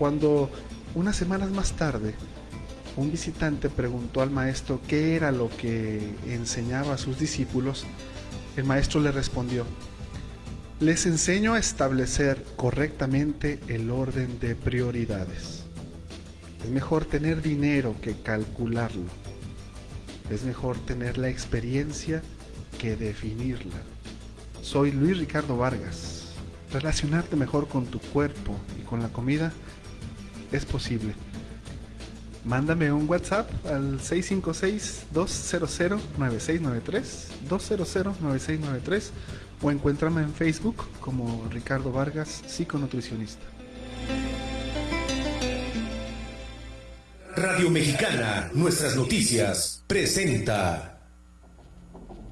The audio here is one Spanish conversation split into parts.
Cuando unas semanas más tarde un visitante preguntó al maestro qué era lo que enseñaba a sus discípulos, el maestro le respondió, les enseño a establecer correctamente el orden de prioridades. Es mejor tener dinero que calcularlo. Es mejor tener la experiencia que definirla. Soy Luis Ricardo Vargas. Relacionarte mejor con tu cuerpo y con la comida es posible. Mándame un WhatsApp al 656-200-9693, 200-9693 o encuéntrame en Facebook como Ricardo Vargas, psiconutricionista. Radio Mexicana, nuestras noticias, presenta.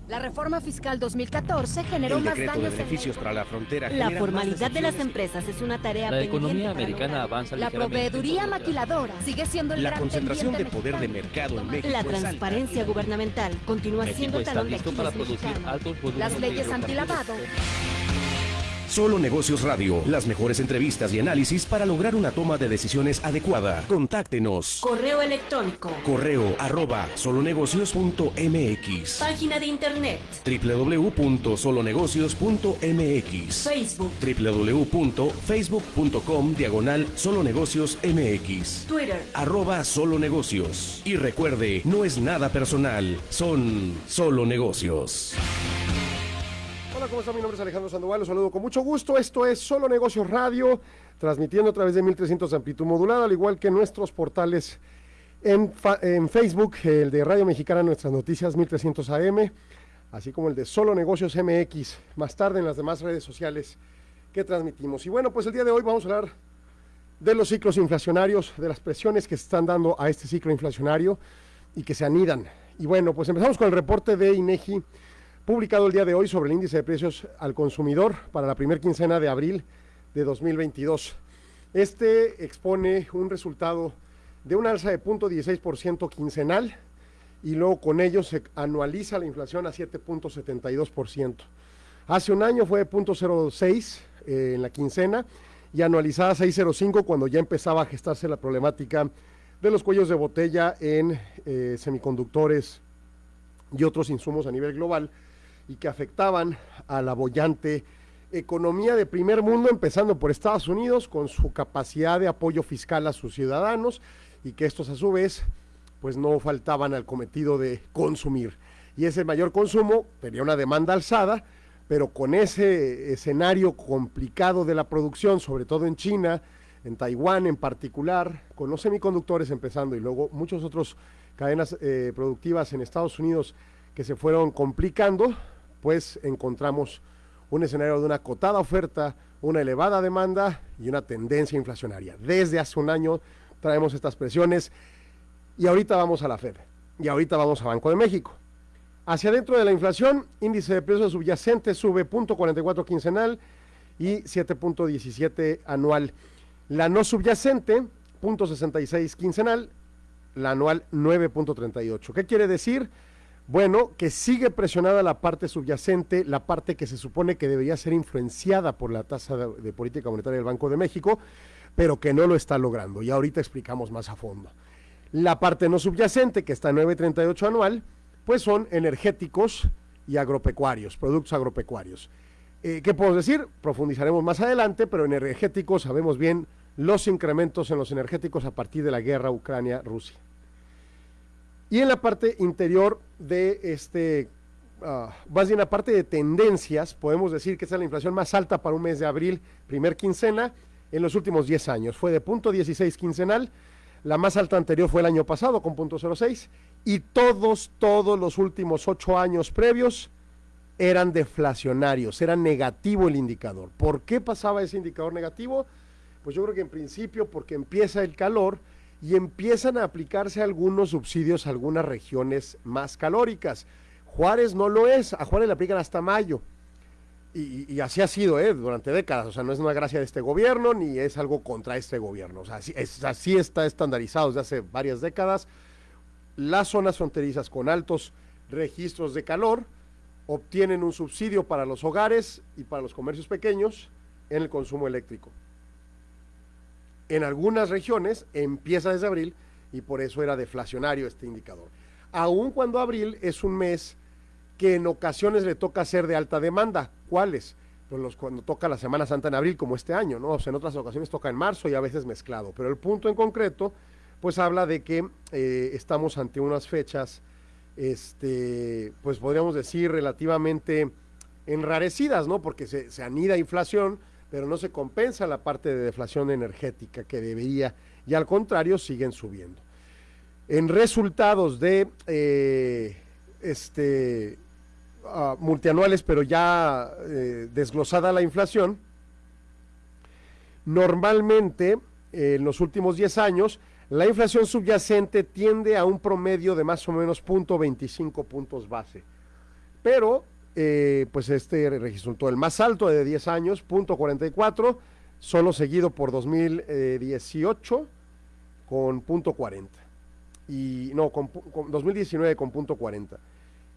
La reforma fiscal 2014 generó el más decreto daños de beneficios para la frontera. La más formalidad de las empresas es una tarea La economía americana avanza La proveeduría maquiladora sigue siendo el La gran concentración de poder de mexicano. mercado en México La transparencia gubernamental continúa siendo México está talón de para Aquiles producir altos Las de leyes antilavado. Solo Negocios Radio, las mejores entrevistas y análisis para lograr una toma de decisiones adecuada. Contáctenos. Correo electrónico. Correo arroba solonegocios.mx Página de internet. www.solonegocios.mx Facebook. www.facebook.com diagonal solonegocios mx Twitter. arroba solo negocios y recuerde no es nada personal son solo negocios Hola, ¿cómo están? Mi nombre es Alejandro Sandoval, los saludo con mucho gusto. Esto es Solo Negocios Radio, transmitiendo a través de 1300 de amplitud modulada, al igual que nuestros portales en, en Facebook, el de Radio Mexicana, nuestras noticias 1300 AM, así como el de Solo Negocios MX, más tarde en las demás redes sociales que transmitimos. Y bueno, pues el día de hoy vamos a hablar de los ciclos inflacionarios, de las presiones que se están dando a este ciclo inflacionario y que se anidan. Y bueno, pues empezamos con el reporte de INEGI publicado el día de hoy sobre el índice de precios al consumidor para la primera quincena de abril de 2022. Este expone un resultado de un alza de 0.16% quincenal y luego con ello se anualiza la inflación a 7.72%. Hace un año fue de 0.06 eh, en la quincena y anualizada 6.05 cuando ya empezaba a gestarse la problemática de los cuellos de botella en eh, semiconductores y otros insumos a nivel global y que afectaban a la bollante economía de primer mundo, empezando por Estados Unidos, con su capacidad de apoyo fiscal a sus ciudadanos y que estos a su vez pues no faltaban al cometido de consumir. Y ese mayor consumo tenía una demanda alzada, pero con ese escenario complicado de la producción, sobre todo en China, en Taiwán en particular, con los semiconductores empezando y luego muchos otros cadenas eh, productivas en Estados Unidos que se fueron complicando, pues encontramos un escenario de una acotada oferta, una elevada demanda y una tendencia inflacionaria. Desde hace un año traemos estas presiones y ahorita vamos a la Fed y ahorita vamos a Banco de México. Hacia adentro de la inflación, índice de precios subyacente sube 0.44 quincenal y 7.17 anual. La no subyacente, 0.66 quincenal, la anual 9.38. ¿Qué quiere decir? Bueno, que sigue presionada la parte subyacente, la parte que se supone que debería ser influenciada por la tasa de, política monetaria del Banco de México, pero que no lo está logrando. Y ahorita explicamos más a fondo. La parte no subyacente, que está en 9.38 anual, pues son energéticos y agropecuarios, productos agropecuarios. Eh, ¿Qué podemos decir? Profundizaremos más adelante, pero en energéticos sabemos bien los incrementos en los energéticos a partir de la guerra Ucrania-Rusia. Y en la parte interior de este, uh, más bien la parte de tendencias, podemos decir que esta es la inflación más alta para un mes de abril, primer quincena, en los últimos 10 años. Fue de 0.16 quincenal, la más alta anterior fue el año pasado con 0.06 y todos, todos los últimos 8 años previos eran deflacionarios, era negativo el indicador. ¿Por qué pasaba ese indicador negativo? Pues yo creo que en principio porque empieza el calor y empiezan a aplicarse algunos subsidios a algunas regiones más calóricas. Juárez no lo es, a Juárez le aplican hasta mayo. Y, así ha sido ¿eh? durante décadas, o sea, no es una gracia de este gobierno ni es algo contra este gobierno, o sea, así, es, así está estandarizado desde hace varias décadas. Las zonas fronterizas con altos registros de calor obtienen un subsidio para los hogares y para los comercios pequeños en el consumo eléctrico. En algunas regiones empieza desde abril y por eso era deflacionario este indicador. Aun cuando abril es un mes que en ocasiones le toca ser de alta demanda. ¿Cuáles? Pues los, cuando toca la Semana Santa en abril, como este año, ¿no? O sea, en otras ocasiones toca en marzo y a veces mezclado. Pero el punto en concreto, pues habla de que eh, estamos ante unas fechas, este, pues podríamos decir, relativamente enrarecidas, ¿no? Porque se, se anida inflación, pero no se compensa la parte de deflación energética que debería, y al contrario, siguen subiendo. En resultados de eh, este uh, multianuales, pero ya eh, desglosada la inflación, normalmente eh, en los últimos 10 años, la inflación subyacente tiende a un promedio de más o menos 0.25 puntos base. Pero, eh, pues este resultó el más alto de 10 años, 0.44, solo seguido por 2018 con 0.40. Y no, con, con 2019 con 0.40.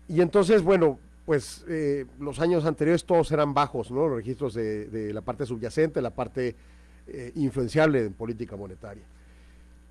Y entonces, bueno, pues eh, los años anteriores todos eran bajos, ¿no? Los registros de, de la parte subyacente, la parte eh, influenciable en política monetaria.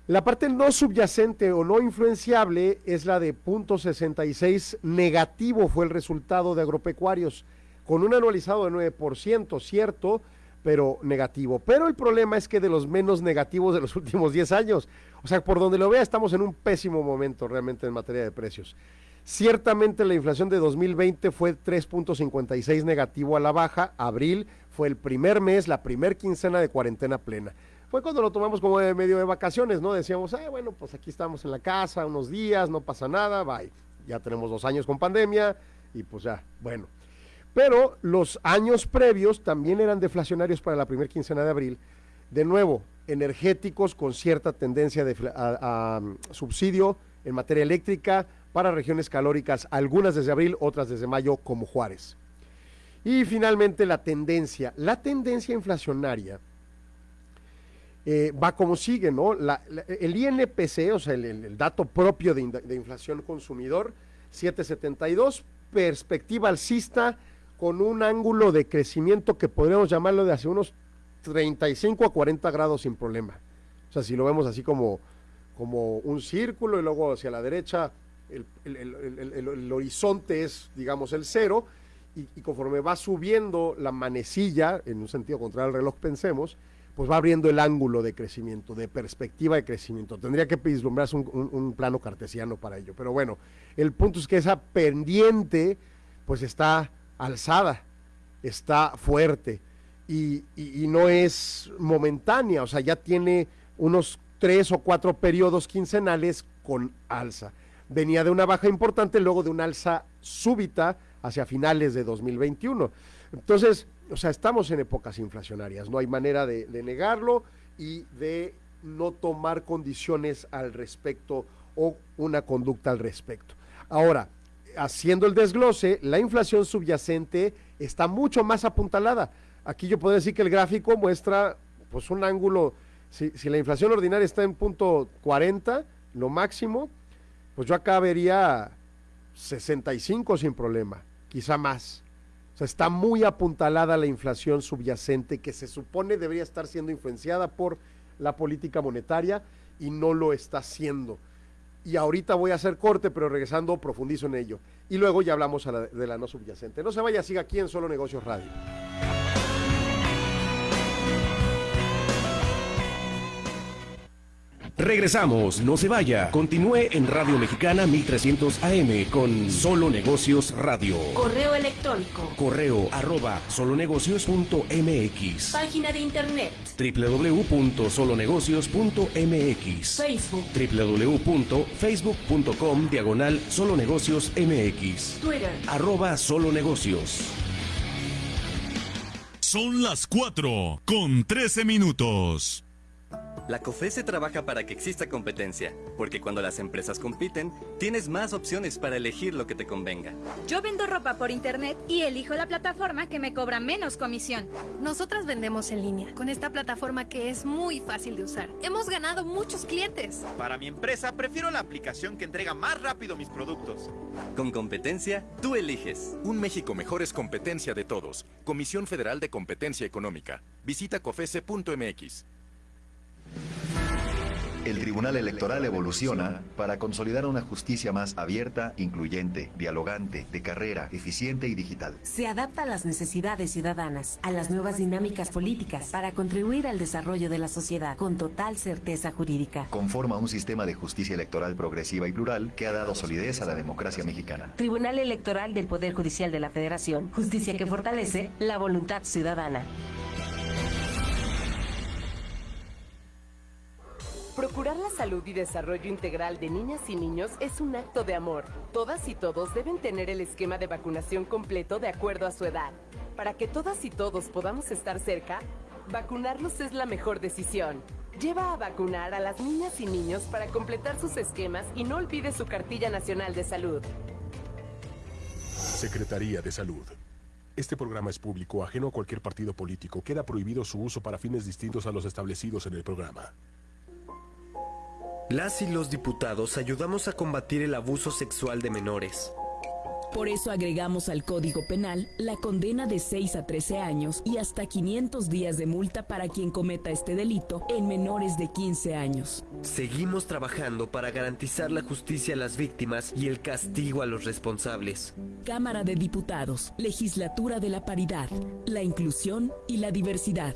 La parte no subyacente o no influenciable es la de punto 66 negativo fue el resultado de agropecuarios, con un anualizado de 9%, cierto, pero negativo. Pero el problema es que de los menos negativos de los últimos 10 años, o sea, por donde lo vea, estamos en un pésimo momento realmente en materia de precios. Ciertamente la inflación de 2020 fue 3.56 negativo a la baja, abril fue el primer mes, la primer quincena de cuarentena plena. Fue cuando lo tomamos como medio de vacaciones, ¿no? Decíamos, ah, bueno, pues aquí estamos en la casa unos días, no pasa nada, bye. Ya tenemos dos años con pandemia y pues ya, bueno. Pero los años previos también eran deflacionarios para la primera quincena de abril. De nuevo, energéticos con cierta tendencia de, a subsidio en materia eléctrica para regiones calóricas, algunas desde abril, otras desde mayo, como Juárez. Y finalmente la tendencia. La tendencia inflacionaria eh, va como sigue, ¿no? El INPC, o sea, el, dato propio de, inflación consumidor, 772, perspectiva alcista con un ángulo de crecimiento que podríamos llamarlo de hace unos 35 a 40 grados sin problema. O sea, si lo vemos así como, como un círculo y luego hacia la derecha el, el, el horizonte es, digamos, el cero, y, conforme va subiendo la manecilla, en un sentido contrario al reloj, pensemos, pues va abriendo el ángulo de crecimiento, de perspectiva de crecimiento. Tendría que vislumbrarse un, plano cartesiano para ello. Pero bueno, el punto es que esa pendiente, pues está alzada, está fuerte y, y, y no es momentánea, o sea, ya tiene unos tres o cuatro periodos quincenales con alza. Venía de una baja importante, luego de una alza súbita hacia finales de 2021. Entonces, o sea, estamos en épocas inflacionarias, no hay manera de, negarlo y de no tomar condiciones al respecto o una conducta al respecto. Ahora, haciendo el desglose, la inflación subyacente está mucho más apuntalada. Aquí yo puedo decir que el gráfico muestra pues un ángulo, si, si la inflación ordinaria está en punto 40, lo máximo, pues yo acá vería 65 sin problema, quizá más. Está muy apuntalada la inflación subyacente que se supone debería estar siendo influenciada por la política monetaria y no lo está haciendo. Y ahorita voy a hacer corte, pero regresando profundizo en ello. Y luego ya hablamos la, de la no subyacente. No se vaya, siga aquí en Solo Negocios Radio. Regresamos, no se vaya. Continúe en Radio Mexicana 1300 AM con Solo Negocios Radio. Correo electrónico. Correo arroba solonegocios.mx. Página de internet. www.solonegocios.mx. Facebook. www.facebook.com diagonal solonegocios MX. Twitter. Arroba solonegocios. Son las 4 con 13 minutos. La COFESE trabaja para que exista competencia, porque cuando las empresas compiten, tienes más opciones para elegir lo que te convenga. Yo vendo ropa por internet y elijo la plataforma que me cobra menos comisión. Nosotras vendemos en línea, con esta plataforma que es muy fácil de usar. Hemos ganado muchos clientes. Para mi empresa, prefiero la aplicación que entrega más rápido mis productos. Con competencia, tú eliges. Un México mejor es competencia de todos. Comisión Federal de Competencia Económica. Visita cofese.mx. El Tribunal Electoral evoluciona para consolidar una justicia más abierta, incluyente, dialogante, de carrera, eficiente y digital. Se adapta a las necesidades ciudadanas, a las nuevas dinámicas políticas, para contribuir al desarrollo de la sociedad con total certeza jurídica. Conforma un sistema de justicia electoral progresiva y plural que ha dado solidez a la democracia mexicana. Tribunal Electoral del Poder Judicial de la Federación, justicia que fortalece la voluntad ciudadana. Procurar la salud y desarrollo integral de niñas y niños es un acto de amor. Todas y todos deben tener el esquema de vacunación completo de acuerdo a su edad. Para que todas y todos podamos estar cerca, vacunarlos es la mejor decisión. Lleva a vacunar a las niñas y niños para completar sus esquemas y no olvide su cartilla nacional de salud. Secretaría de Salud. Este programa es público, ajeno a cualquier partido político. Queda prohibido su uso para fines distintos a los establecidos en el programa. Las y los diputados ayudamos a combatir el abuso sexual de menores. Por eso agregamos al Código Penal la condena de 6 a 13 años y hasta 500 días de multa para quien cometa este delito en menores de 15 años. Seguimos trabajando para garantizar la justicia a las víctimas y el castigo a los responsables. Cámara de Diputados, Legislatura de la Paridad, la Inclusión y la Diversidad.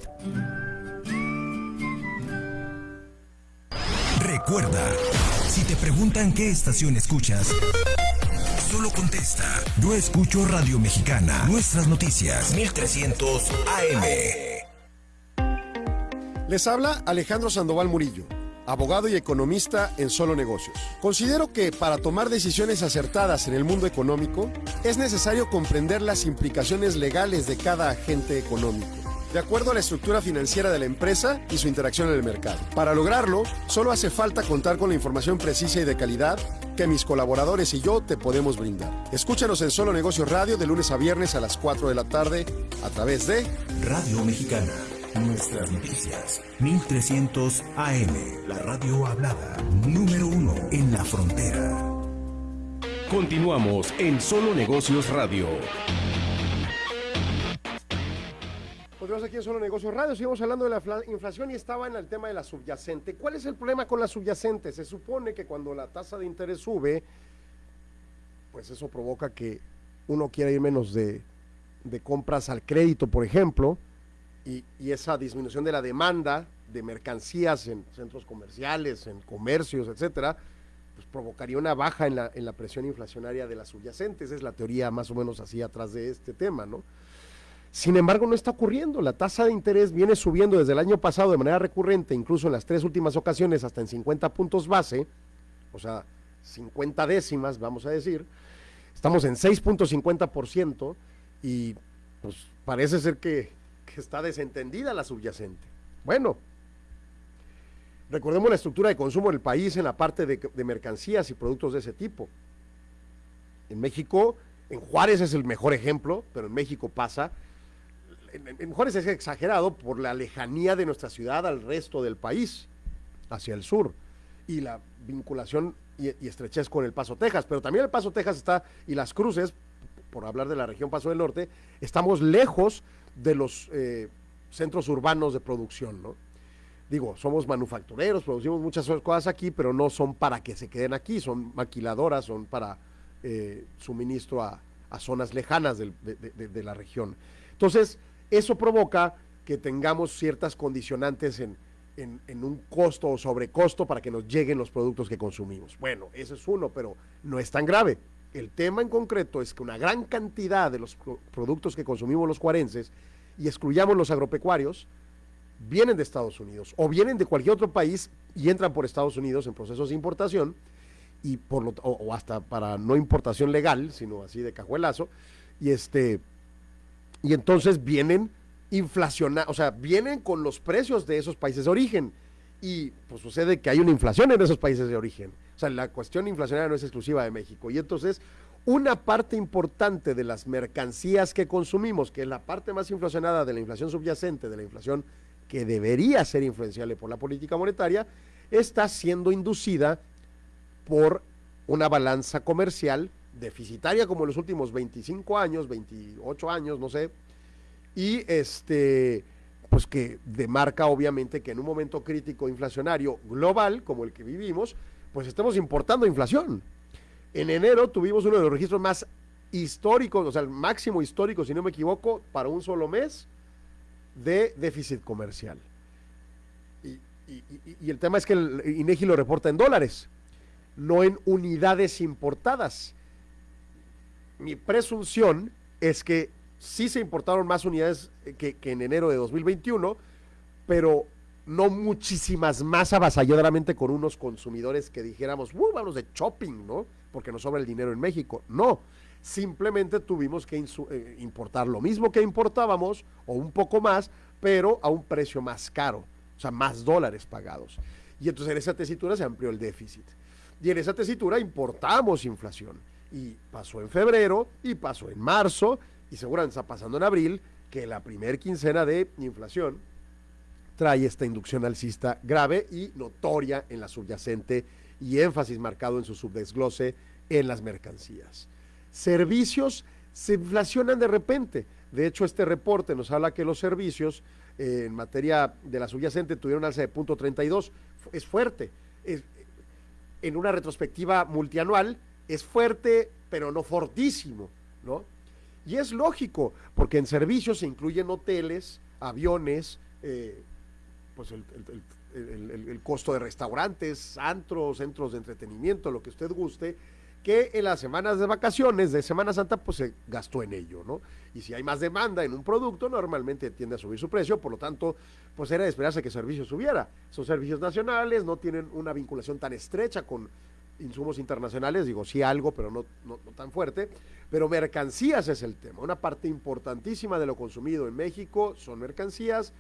Recuerda, si te preguntan qué estación escuchas, solo contesta. Yo escucho Radio Mexicana, nuestras noticias, 1300 AM. Les habla Alejandro Sandoval Murillo, abogado y economista en Solo Negocios. Considero que para tomar decisiones acertadas en el mundo económico es necesario comprender las implicaciones legales de cada agente económico de acuerdo a la estructura financiera de la empresa y su interacción en el mercado. Para lograrlo, solo hace falta contar con la información precisa y de calidad que mis colaboradores y yo te podemos brindar. Escúchanos en Solo Negocios Radio de lunes a viernes a las 4 de la tarde a través de Radio Mexicana. Nuestras noticias. 1300 AM. La radio hablada. Número uno en la frontera. Continuamos en Solo Negocios Radio. Continuamos aquí en Solo Negocios Radio, seguimos hablando de la inflación y estaba en el tema de la subyacente. ¿Cuál es el problema con la subyacente? Se supone que cuando la tasa de interés sube, pues eso provoca que uno quiera ir menos de, compras al crédito, por ejemplo, y, esa disminución de la demanda de mercancías en centros comerciales, en comercios, etcétera, pues provocaría una baja en la, en la presión inflacionaria de la subyacente. Esa es la teoría más o menos así atrás de este tema, ¿no? Sin embargo, no está ocurriendo. La tasa de interés viene subiendo desde el año pasado de manera recurrente, incluso en las tres últimas ocasiones, hasta en 50 puntos base, o sea, 50 décimas, vamos a decir. Estamos en 6.50% y pues parece ser que, está desentendida la subyacente. Bueno, recordemos la estructura de consumo del país en la parte de, de mercancías y productos de ese tipo. En México, en Juárez es el mejor ejemplo, pero en México pasa en, Juárez es exagerado por la lejanía de nuestra ciudad al resto del país, hacia el sur, y la vinculación y, estrechez con el Paso, Texas. Pero también el Paso, Texas está, y las cruces, por hablar de la región Paso del Norte, estamos lejos de los eh, centros urbanos de producción, ¿no? Digo, somos manufactureros, producimos muchas cosas aquí, pero no son para que se queden aquí, son maquiladoras, son para eh, suministro a, zonas lejanas de la región. Entonces, eso provoca que tengamos ciertas condicionantes en, en, un costo o sobrecosto para que nos lleguen los productos que consumimos. Bueno, eso es uno, pero no es tan grave. El tema en concreto es que una gran cantidad de los productos que consumimos los cuarenses, y excluyamos los agropecuarios, vienen de Estados Unidos o vienen de cualquier otro país y entran por Estados Unidos en procesos de importación y por lo, o, o hasta para no importación legal, sino así de cajuelazo, y este y entonces vienen inflacionados, o sea, vienen con los precios de esos países de origen. Y pues sucede que hay una inflación en esos países de origen. O sea, la cuestión inflacionaria no es exclusiva de México. Y entonces, una parte importante de las mercancías que consumimos, que es la parte más inflacionada de la inflación subyacente, de la inflación que debería ser influenciable por la política monetaria, está siendo inducida por una balanza comercial deficitaria como en los últimos 25 años, 28 años, no sé, y este pues que demarca obviamente que en un momento crítico inflacionario global como el que vivimos, pues estamos importando inflación. En enero tuvimos uno de los registros más históricos, o sea, el máximo histórico, si no me equivoco, para un solo mes de déficit comercial. Y, y el tema es que el INEGI lo reporta en dólares, no en unidades importadas. Mi presunción es que sí se importaron más unidades que, que en enero de 2021, pero no muchísimas más avasalladoramente con unos consumidores que dijéramos, uh, vamos de shopping, ¿no? Porque nos sobra el dinero en México. No, simplemente tuvimos que eh, importar lo mismo que importábamos o un poco más, pero a un precio más caro, o sea, más dólares pagados. Y entonces en esa tesitura se amplió el déficit. Y en esa tesitura importamos inflación. Y pasó en febrero, y pasó en marzo, y seguramente está pasando en abril, que la primer quincena de inflación trae esta inducción alcista grave y notoria en la subyacente y énfasis marcado en su subdesglose en las mercancías. Servicios se inflacionan de repente. De hecho, este reporte nos habla que los servicios eh, en materia de la subyacente tuvieron alza de punto 32. Es fuerte. en una retrospectiva multianual es fuerte, pero no fortísimo, ¿no? Y es lógico, porque en servicios se incluyen hoteles, aviones, eh, pues el, el, costo de restaurantes, antros, centros de entretenimiento, lo que usted guste, que en las semanas de vacaciones de Semana Santa pues se gastó en ello, ¿no? Y si hay más demanda en un producto, normalmente tiende a subir su precio, por lo tanto, pues era de esperarse que servicios subiera. Son servicios nacionales, no tienen una vinculación tan estrecha con insumos internacionales, digo, sí algo, pero no, no, no tan fuerte, pero mercancías es el tema. Una parte importantísima de lo consumido en México son mercancías,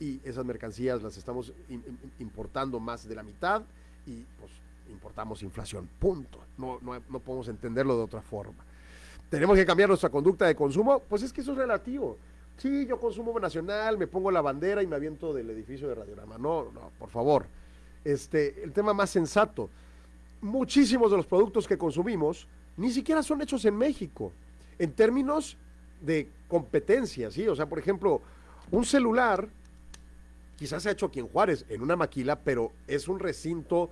y esas mercancías las estamos importando más de la mitad y pues importamos inflación, punto. No, no, no podemos entenderlo de otra forma. ¿Tenemos que cambiar nuestra conducta de consumo? Pues es que eso es relativo. Sí, yo consumo nacional, me pongo la bandera y me aviento del edificio de Radiorama. No, no, por favor. Este, el tema más sensato. Muchísimos de los productos que consumimos ni siquiera son hechos en México. En términos de competencia, ¿sí? O sea, por ejemplo, un celular quizás se ha hecho aquí en Juárez, en una maquila, pero es un recinto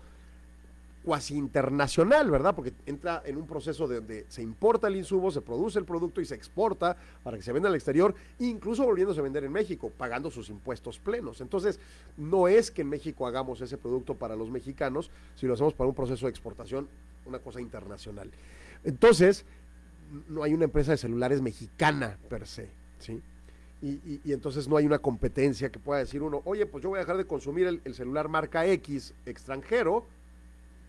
cuasi internacional, ¿verdad? Porque entra en un proceso de donde se importa el insumo, se produce el producto y se exporta para que se venda al exterior, incluso volviéndose a vender en México, pagando sus impuestos plenos. Entonces, no es que en México hagamos ese producto para los mexicanos, si lo hacemos para un proceso de exportación, una cosa internacional. Entonces, no hay una empresa de celulares mexicana per se, ¿sí? Y, entonces no hay una competencia que pueda decir uno, oye, pues yo voy a dejar de consumir el, celular marca X extranjero,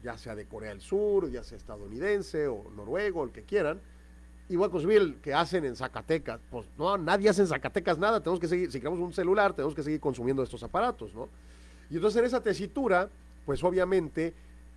ya sea de Corea del Sur, ya sea estadounidense o noruego, el que quieran, y consumir que hacen en Zacatecas. Pues no, nadie hace en Zacatecas nada, tenemos que seguir, si queremos un celular, tenemos que seguir consumiendo estos aparatos, ¿no? Y entonces en esa tesitura, pues obviamente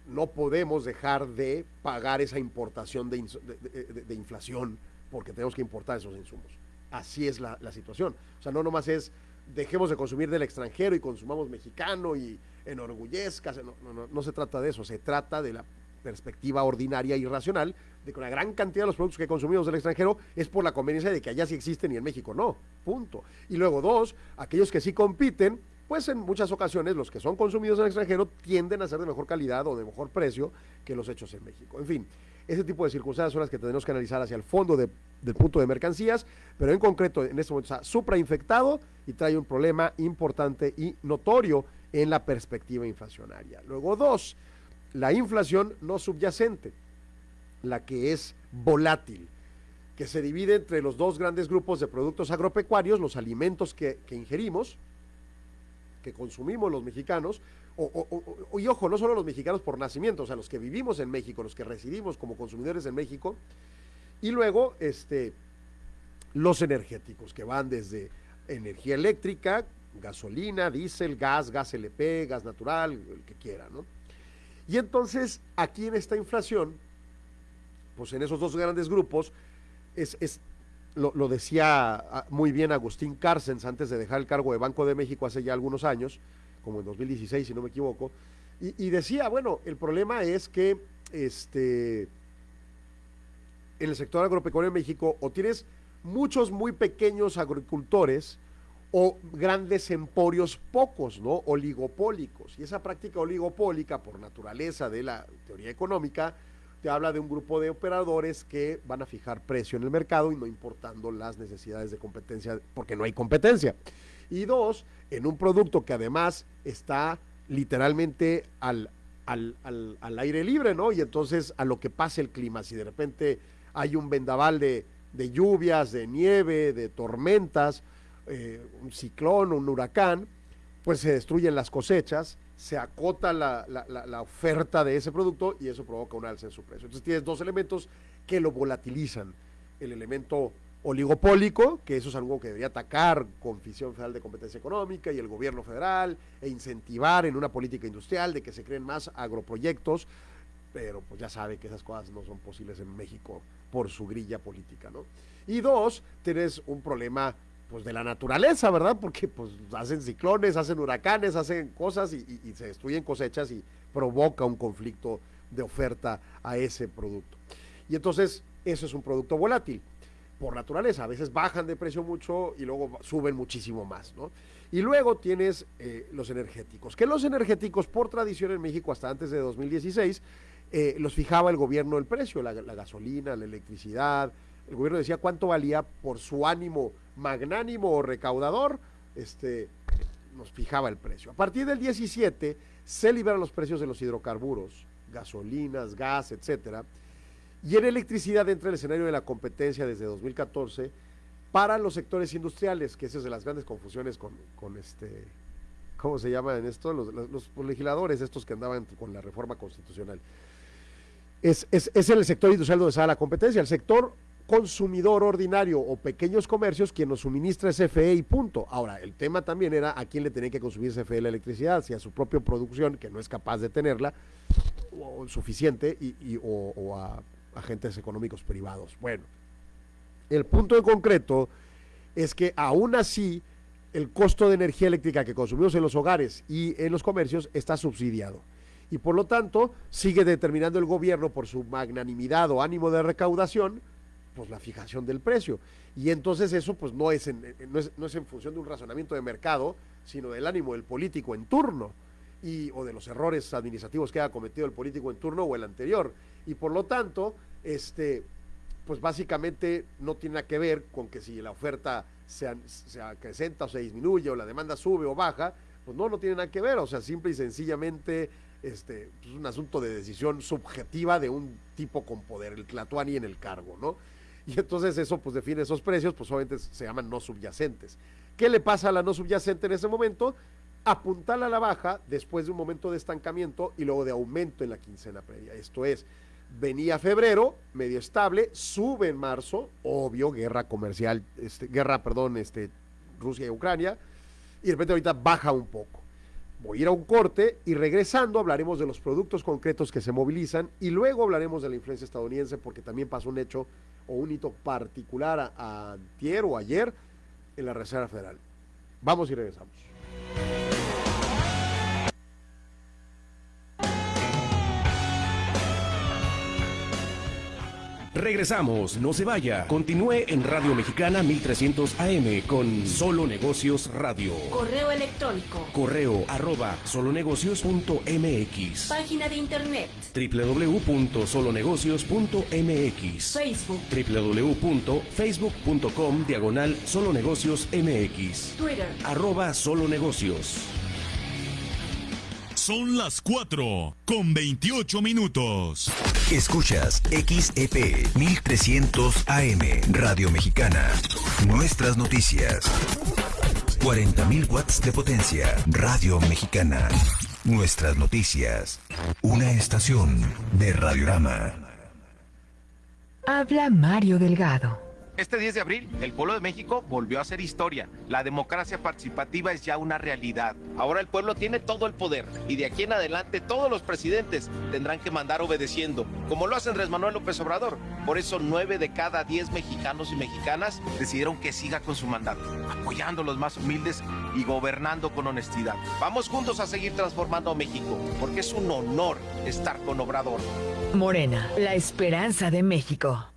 no podemos dejar de pagar esa importación de inflación, porque tenemos que importar esos insumos así es la, situación. O sea, no nomás es dejemos de consumir del extranjero y consumamos mexicano y enorgullezcas, no, no, no, se trata de eso, se trata de la perspectiva ordinaria y racional de que una gran cantidad de los productos que consumimos del extranjero es por la conveniencia de que allá sí existen y en México no, punto. Y luego dos, aquellos que sí compiten, pues en muchas ocasiones los que son consumidos en el extranjero tienden a ser de mejor calidad o de mejor precio que los hechos en México. En fin, ese tipo de circunstancias son las que tenemos que analizar hacia el fondo del punto de mercancías, pero en concreto en este momento está suprainfectado y trae un problema importante y notorio en la perspectiva inflacionaria. Luego dos, la inflación no subyacente, la que es volátil, que se divide entre los dos grandes grupos de productos agropecuarios, los alimentos que, que ingerimos, que consumimos los mexicanos, o, y ojo, no solo los mexicanos por nacimiento, o sea, los que vivimos en México, los que residimos como consumidores en México, y luego este, los energéticos, que van desde energía eléctrica, gasolina, diésel, gas, gas LP, gas natural, el que quiera, ¿no? Y entonces, aquí en esta inflación, pues en esos dos grandes grupos, es, es lo, decía ah, muy bien Agustín Carcens antes de dejar el cargo de Banco de México hace ya algunos años, como en 2016, si no me equivoco, y, decía, bueno, el problema es que este, en el sector agropecuario en México o tienes muchos muy pequeños agricultores o grandes emporios pocos, ¿no? Oligopólicos. Y esa práctica oligopólica, por naturaleza de la teoría económica, te habla de un grupo de operadores que van a fijar precio en el mercado y no importando las necesidades de competencia, porque no hay competencia. Y dos, en un producto que además está literalmente al, al, al, al aire libre, ¿no? Y entonces a lo que pase el clima, si de repente hay un vendaval de, de lluvias, de nieve, de tormentas, eh, un ciclón, un huracán, pues se destruyen las cosechas, se acota la, la, la, la, oferta de ese producto y eso provoca un alza en su precio. Entonces tienes dos elementos que lo volatilizan. El elemento oligopólico, que eso es algo que debería atacar con Fisión Federal de Competencia Económica y el gobierno federal e incentivar en una política industrial de que se creen más agroproyectos, pero pues ya sabe que esas cosas no son posibles en México por su grilla política, ¿no? Y dos, tienes un problema pues de la naturaleza, ¿verdad? Porque pues hacen ciclones, hacen huracanes, hacen cosas y, y, se destruyen cosechas y provoca un conflicto de oferta a ese producto. Y entonces eso es un producto volátil por naturaleza, a veces bajan de precio mucho y luego suben muchísimo más, ¿no? Y luego tienes eh, los energéticos, que los energéticos por tradición en México hasta antes de 2016 eh, los fijaba el gobierno el precio, la, la gasolina, la electricidad, el gobierno decía cuánto valía por su ánimo magnánimo o recaudador, este, nos fijaba el precio. A partir del 17 se liberan los precios de los hidrocarburos, gasolinas, gas, etcétera, y en electricidad entra el escenario de la competencia desde 2014 para los sectores industriales, que esa es de las grandes confusiones con, con este, ¿cómo se llama en esto? Los, legisladores estos que andaban con la reforma constitucional. Es, es, es el sector industrial donde está la competencia. El sector consumidor ordinario o pequeños comercios quien nos suministra CFE y punto. Ahora, el tema también era a quién le tenía que consumir CFE la electricidad, si a su propia producción, que no es capaz de tenerla, o suficiente, y o, o, a agentes económicos privados. Bueno, el punto en concreto es que aún así el costo de energía eléctrica que consumimos en los hogares y en los comercios está subsidiado. Y por lo tanto, sigue determinando el gobierno por su magnanimidad o ánimo de recaudación, pues la fijación del precio. Y entonces eso pues no es, en, no es, no es en función de un razonamiento de mercado, sino del ánimo del político en turno y, o de los errores administrativos que haya cometido el político en turno o el anterior. Y por lo tanto, este, pues básicamente no tiene nada que ver con que si la oferta se, se acrecenta o se disminuye o la demanda sube o baja, pues no, no tiene nada que ver. O sea, simple y sencillamente este, es un asunto de decisión subjetiva de un tipo con poder, el Tlatuani en el cargo, ¿no? Y entonces eso pues define esos precios, pues obviamente se llaman no subyacentes. ¿Qué le pasa a la no subyacente en ese momento? Apuntarla a la baja después de un momento de estancamiento y luego de aumento en la quincena previa. Esto es, venía febrero, medio estable, sube en marzo, obvio, guerra comercial, este, guerra, perdón, este, Rusia y Ucrania, y de repente ahorita baja un poco. Voy a ir a un corte y regresando hablaremos de los productos concretos que se movilizan y luego hablaremos de la influencia estadounidense porque también pasó un hecho o un hito particular a, a o ayer en la Reserva Federal. Vamos y regresamos. Regresamos, no se vaya. Continúe en Radio Mexicana 1300 AM con Solo Negocios Radio. Correo electrónico. Correo arroba solonegocios.mx. Página de internet. www.solonegocios.mx. Facebook. www.facebook.com diagonal solonegocios MX. Twitter. Arroba solonegocios. Son las 4 con 28 minutos. Escuchas XEP 1300 AM Radio Mexicana. Nuestras noticias. 40.000 watts de potencia. Radio Mexicana. Nuestras noticias. Una estación de Radiorama. Habla Mario Delgado. Este 10 de abril, el pueblo de México volvió a hacer historia. La democracia participativa es ya una realidad. Ahora el pueblo tiene todo el poder y de aquí en adelante todos los presidentes tendrán que mandar obedeciendo, como lo hace Andrés Manuel López Obrador. Por eso nueve de cada diez mexicanos y mexicanas decidieron que siga con su mandato, apoyando a los más humildes y gobernando con honestidad. Vamos juntos a seguir transformando a México, porque es un honor estar con Obrador. Morena, la esperanza de México.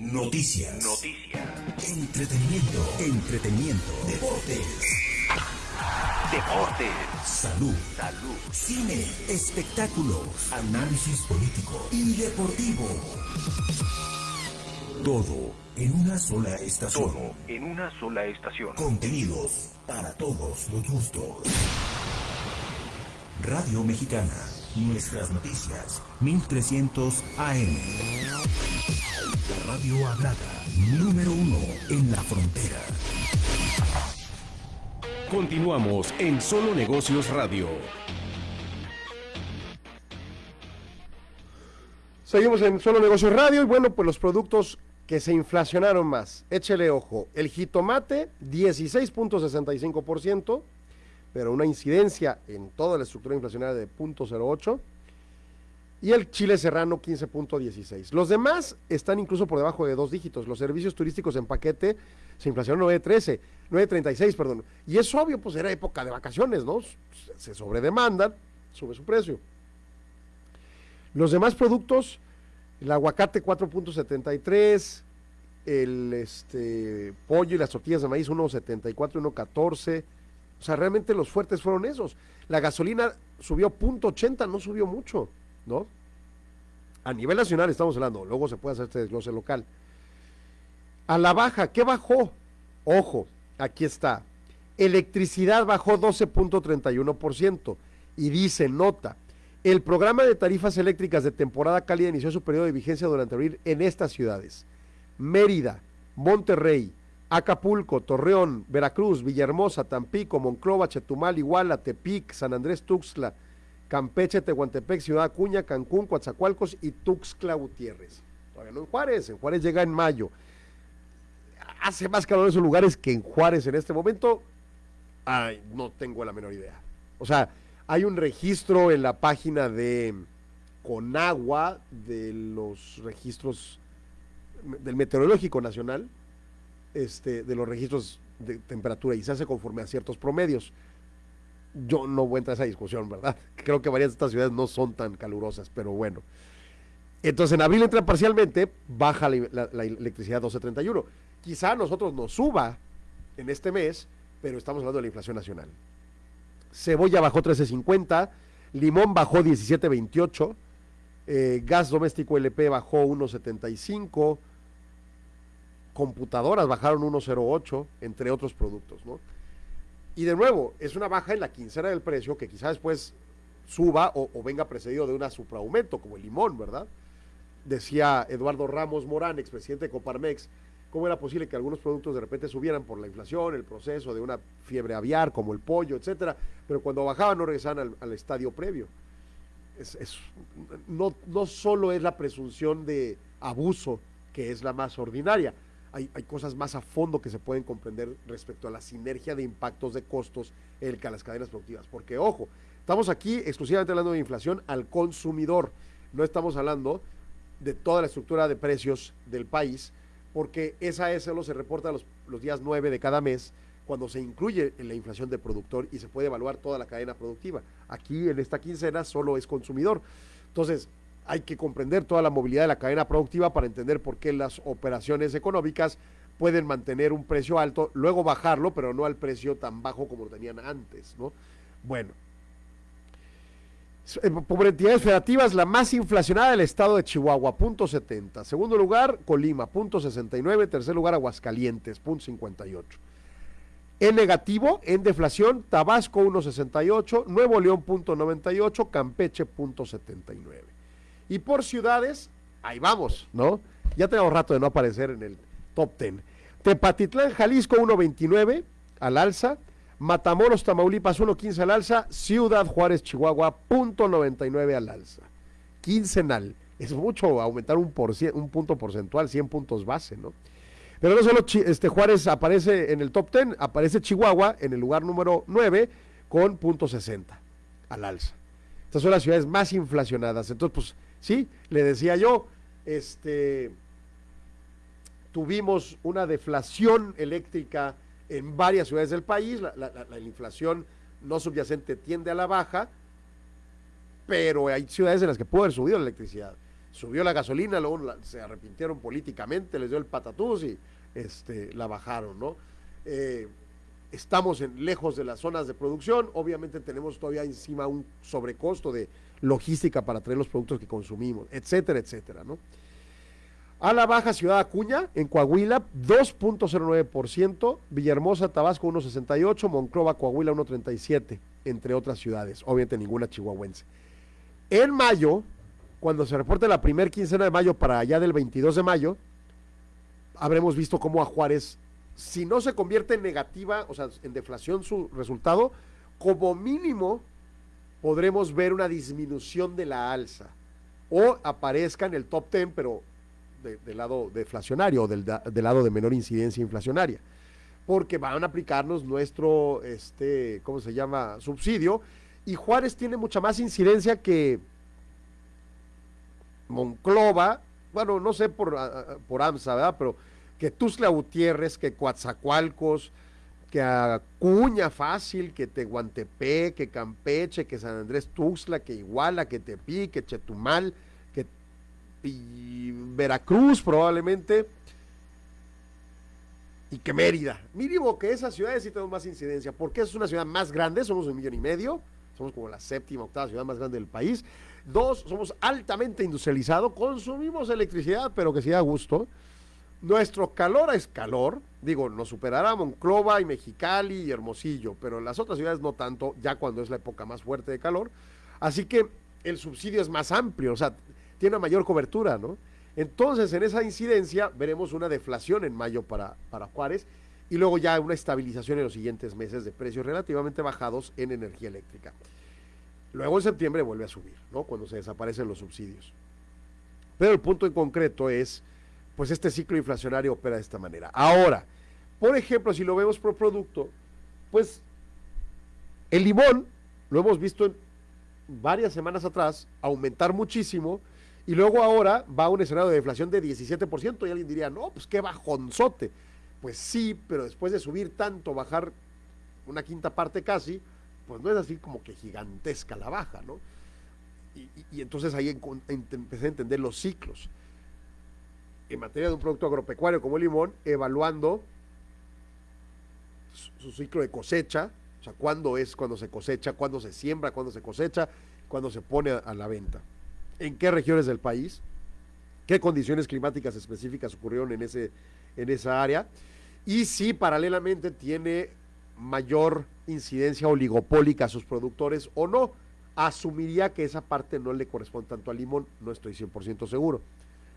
Noticias. Noticias. Entretenimiento. Entretenimiento. Deportes. Deportes. Salud. Salud. Cine. Espectáculos. Análisis político y deportivo. Todo en una sola estación. Todo en una sola estación. Contenidos para todos los gustos. Radio Mexicana. Nuestras noticias. 1300 AM. Radio hablada. Número uno en la frontera. Continuamos en Solo Negocios Radio. Seguimos en Solo Negocios Radio y bueno, pues los productos que se inflacionaron más. Échele ojo. El jitomate, 16.65%, pero una incidencia en toda la estructura inflacionaria de 0.08%. Y el chile serrano, 15.16. Los demás están incluso por debajo de dos dígitos. Los servicios turísticos en paquete se inflacionaron 9.13, 9.36, perdón. Y es obvio, pues era época de vacaciones, ¿no? Se sobredemandan, sube su precio. Los demás productos, el aguacate 4.73, el este, pollo y las tortillas de maíz 1.74, 1.14. O sea, realmente los fuertes fueron esos. La gasolina subió 0.80, no subió mucho, ¿no? A nivel nacional estamos hablando, luego se puede hacer este desglose local. A la baja, ¿qué bajó? Ojo, aquí está. Electricidad bajó 12.31% y dice, nota, el programa de tarifas eléctricas de temporada cálida inició su periodo de vigencia durante abril en estas ciudades. Mérida, Monterrey, Acapulco, Torreón, Veracruz, Villahermosa, Tampico, Monclova, Chetumal, Iguala, Tepic, San Andrés, Tuxtla, Campeche, Tehuantepec, Ciudad Acuña, Cancún, Coatzacoalcos y Tuxtla Gutiérrez. Todavía no en Juárez, en Juárez llega en mayo. Hace más calor en esos lugares que en Juárez en este momento. Ay, no tengo la menor idea. O sea, hay un registro en la página de Conagua de los registros del Meteorológico Nacional, este, de los registros de temperatura y se hace conforme a ciertos promedios. Yo no voy a entrar a esa discusión, ¿verdad? Creo que varias de estas ciudades no son tan calurosas, pero bueno. Entonces en abril entra parcialmente, baja la, electricidad 12.31. Quizá a nosotros nos suba en este mes, pero estamos hablando de la inflación nacional. Cebolla bajó 13.50, limón bajó 17.28, eh, gas doméstico LP bajó 1.75, computadoras bajaron 1.08, entre otros productos, ¿no? Y de nuevo, es una baja en la quincena del precio que quizás después suba o, venga precedido de un supraaumento, como el limón, ¿verdad? Decía Eduardo Ramos Morán, expresidente de Coparmex, cómo era posible que algunos productos de repente subieran por la inflación, el proceso de una fiebre aviar, como el pollo, etcétera, pero cuando bajaban no regresaban al, estadio previo. No, no solo es la presunción de abuso, que es la más ordinaria, hay, cosas más a fondo que se pueden comprender respecto a la sinergia de impactos de costos en las cadenas productivas. Porque, ojo, estamos aquí exclusivamente hablando de inflación al consumidor, no estamos hablando de toda la estructura de precios del país, porque esa es solo se reporta los, los días 9 de cada mes, cuando se incluye en la inflación de productor y se puede evaluar toda la cadena productiva. Aquí en esta quincena solo es consumidor. Entonces, hay que comprender toda la movilidad de la cadena productiva para entender por qué las operaciones económicas pueden mantener un precio alto, luego bajarlo, pero no al precio tan bajo como lo tenían antes, ¿no? Bueno. Por entidades federativas, la más inflacionada del estado de Chihuahua, punto 70. Segundo lugar, Colima, punto 69. Tercer lugar, Aguascalientes, punto 58. En negativo, en deflación, Tabasco 1.68, Nuevo León 0.98, Campeche 0.79. Y por ciudades, ahí vamos, ¿no? Ya tenemos rato de no aparecer en el top 10. Tepatitlán, Jalisco 1.29 al alza, Matamoros, Tamaulipas 1.15 al alza, Ciudad Juárez, Chihuahua 0.99 al alza. Quincenal. Es mucho aumentar un, por, un punto porcentual, 100 puntos base, ¿no? Pero no solo este Juárez aparece en el top 10, aparece Chihuahua en el lugar número 9 con punto .60 al alza. Estas son las ciudades más inflacionadas. Entonces, pues sí, le decía yo, este tuvimos una deflación eléctrica en varias ciudades del país, la, la, la, la inflación no subyacente tiende a la baja, pero hay ciudades en las que pudo haber subido la electricidad subió la gasolina, luego se arrepintieron políticamente, les dio el patatús y este, la bajaron, ¿no? Eh, estamos lejos de las zonas de producción, obviamente tenemos todavía encima un sobrecosto de logística para traer los productos que consumimos, etcétera, etcétera, ¿no? A la baja Ciudad Acuña, en Coahuila, 2.09%, Villahermosa, Tabasco, 1.68%, Monclova, Coahuila, 1.37%, entre otras ciudades, obviamente ninguna chihuahuense. En mayo, cuando se reporte la primer quincena de mayo para allá del 22 de mayo, habremos visto cómo a Juárez, si no se convierte en negativa, o sea, en deflación su resultado, como mínimo podremos ver una disminución de la alza o aparezca en el top 10, pero del lado deflacionario o del, del, lado de menor incidencia inflacionaria. Porque van a aplicarnos nuestro, este, ¿cómo se llama? Subsidio. Y Juárez tiene mucha más incidencia que Monclova, bueno, no sé por, por AMSA, ¿verdad? Pero que Tuzla Gutiérrez, que Coatzacoalcos, que Acuña Fácil, que Tehuantepec, que Campeche, que San Andrés Tuxtla, que Iguala, que Tepic, que Chetumal, que Veracruz probablemente, y que Mérida. Mínimo que esas ciudades sí tenemos más incidencia, porque es una ciudad más grande, somos un millón y medio, somos como la séptima, octava ciudad más grande del país. Dos, somos altamente industrializados, consumimos electricidad, pero que sí da gusto. Nuestro calor es calor, digo, nos superará Monclova y Mexicali y Hermosillo, pero las otras ciudades no tanto, ya cuando es la época más fuerte de calor. Así que el subsidio es más amplio, o sea, tiene una mayor cobertura, ¿no? Entonces, en esa incidencia veremos una deflación en mayo para, para Juárez y luego ya una estabilización en los siguientes meses de precios relativamente bajados en energía eléctrica. Luego en septiembre vuelve a subir, ¿no? Cuando se desaparecen los subsidios. Pero el punto en concreto es, pues este ciclo inflacionario opera de esta manera. Ahora, por ejemplo, si lo vemos por producto, pues el limón, lo hemos visto varias semanas atrás, aumentar muchísimo, y luego ahora va a un escenario de deflación de 17%, y alguien diría, no, pues qué bajonzote. Pues sí, pero después de subir tanto, bajar una quinta parte casi, pues no es así como que gigantesca la baja, ¿no? Y, entonces ahí empecé a entender los ciclos. En materia de un producto agropecuario como el limón, evaluando su, ciclo de cosecha, o sea, cuándo es cuando se cosecha, cuándo se siembra, cuándo se cosecha, cuándo se pone a, a la venta. En qué regiones del país, qué condiciones climáticas específicas ocurrieron en, ese, en esa área, y si paralelamente tiene mayor incidencia oligopólica a sus productores o no. Asumiría que esa parte no le corresponde tanto al limón, no estoy 100% seguro.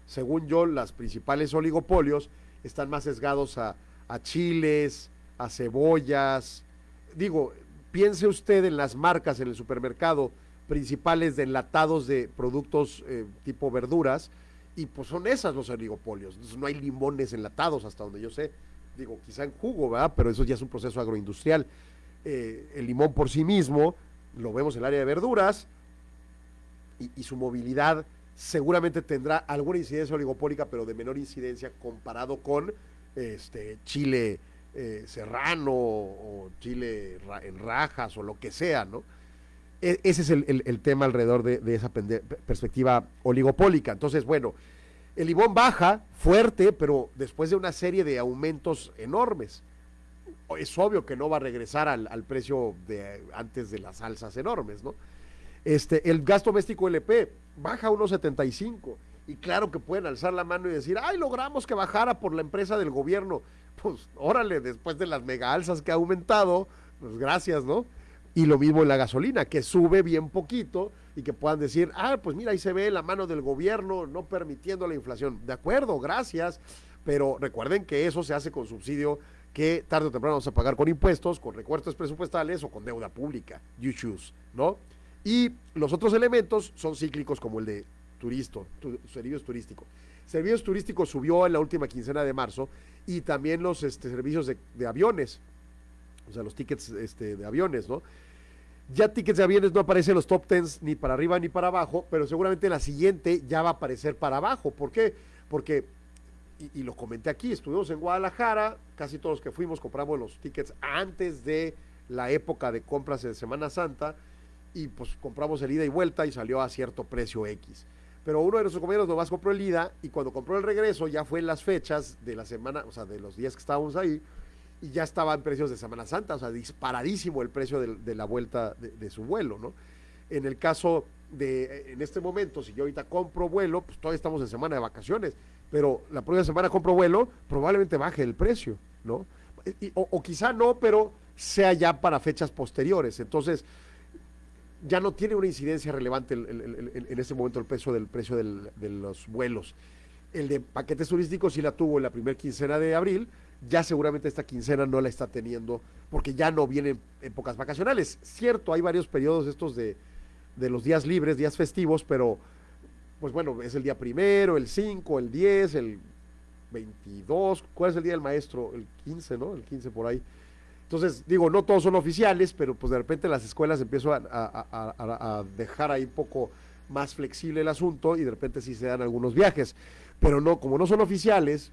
Según yo, las principales oligopolios están más sesgados a, chiles, a cebollas. Digo, piense usted en las marcas en el supermercado principales de enlatados de productos eh, tipo verduras, y pues son esas los oligopolios. No hay limones enlatados hasta donde yo sé. Digo, quizá en jugo, ¿verdad? Pero eso ya es un proceso agroindustrial. Eh, el limón por sí mismo, lo vemos en el área de verduras, y, su movilidad seguramente tendrá alguna incidencia oligopólica, pero de menor incidencia comparado con este chile eh, serrano o chile en rajas o lo que sea, ¿no? E ese es el, el, tema alrededor de, de esa perspectiva oligopólica. Entonces, bueno, el limón baja fuerte, pero después de una serie de aumentos enormes. Es obvio que no va a regresar al, al precio de antes de las alzas enormes, ¿no? Este, el gasto doméstico LP baja a 1.75 y claro que pueden alzar la mano y decir, ay, logramos que bajara por la empresa del gobierno. Pues órale, después de las mega alzas que ha aumentado, pues gracias, ¿no? Y lo mismo en la gasolina, que sube bien poquito y que puedan decir, ah, pues mira, ahí se ve la mano del gobierno no permitiendo la inflación. De acuerdo, gracias, pero recuerden que eso se hace con subsidio que tarde o temprano vamos a pagar con impuestos, con recortes presupuestales o con deuda pública. You choose, ¿no? Y los otros elementos son cíclicos como el de turisto, tu, servicios turísticos. Servicios turísticos subió en la última quincena de marzo y también los este, servicios de, aviones, o sea, los tickets este, de aviones, ¿no? Ya tickets de aviones no aparecen en los top tens ni para arriba ni para abajo, pero seguramente en la siguiente ya va a aparecer para abajo. ¿Por qué? Porque, y, y lo comenté aquí, estuvimos en Guadalajara, casi todos los que fuimos compramos los tickets antes de la época de compras de Semana Santa, y pues compramos el ida y vuelta y salió a cierto precio X. Pero uno de nuestros compañeros nomás compró el ida y cuando compró el regreso ya fue en las fechas de la semana, o sea, de los días que estábamos ahí, y ya estaba en precios de Semana Santa, o sea, disparadísimo el precio de, la vuelta de, su vuelo, ¿no? En el caso de, en este momento, si yo ahorita compro vuelo, pues todavía estamos en semana de vacaciones, pero la próxima semana compro vuelo, probablemente baje el precio, ¿no? O quizá no, pero sea ya para fechas posteriores. Entonces, ya no tiene una incidencia relevante el, en este momento el precio del precio de los vuelos. El de paquetes turísticos sí la tuvo en la primera quincena de abril, ya seguramente esta quincena no la está teniendo porque ya no vienen épocas vacacionales. Cierto, hay varios periodos estos de, de los días libres, días festivos, pero pues bueno, es el día primero, el 5, el 10, el 22, ¿cuál es el día del maestro? El 15, ¿no? El 15 por ahí. Entonces, digo, no todos son oficiales, pero pues de repente las escuelas empiezan a, dejar ahí un poco más flexible el asunto y de repente sí se dan algunos viajes. Pero no, como no son oficiales,